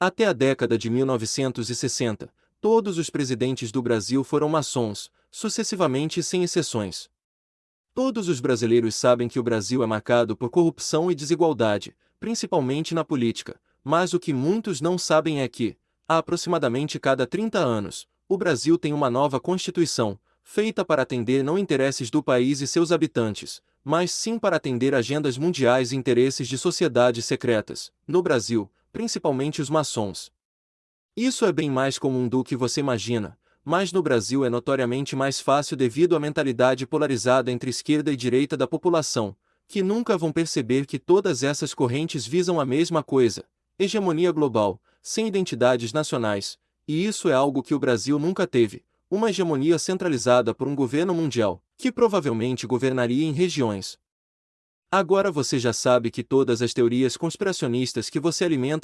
Até a década de 1960, todos os presidentes do Brasil foram maçons, sucessivamente sem exceções. Todos os brasileiros sabem que o Brasil é marcado por corrupção e desigualdade, principalmente na política, mas o que muitos não sabem é que, há aproximadamente cada 30 anos, o Brasil tem uma nova Constituição, feita para atender não interesses do país e seus habitantes, mas sim para atender agendas mundiais e interesses de sociedades secretas, no Brasil, principalmente os maçons. Isso é bem mais comum do que você imagina, mas no Brasil é notoriamente mais fácil devido à mentalidade polarizada entre esquerda e direita da população, que nunca vão perceber que todas essas correntes visam a mesma coisa, hegemonia global, sem identidades nacionais, e isso é algo que o Brasil nunca teve, uma hegemonia centralizada por um governo mundial, que provavelmente governaria em regiões. Agora você já sabe que todas as teorias conspiracionistas que você alimenta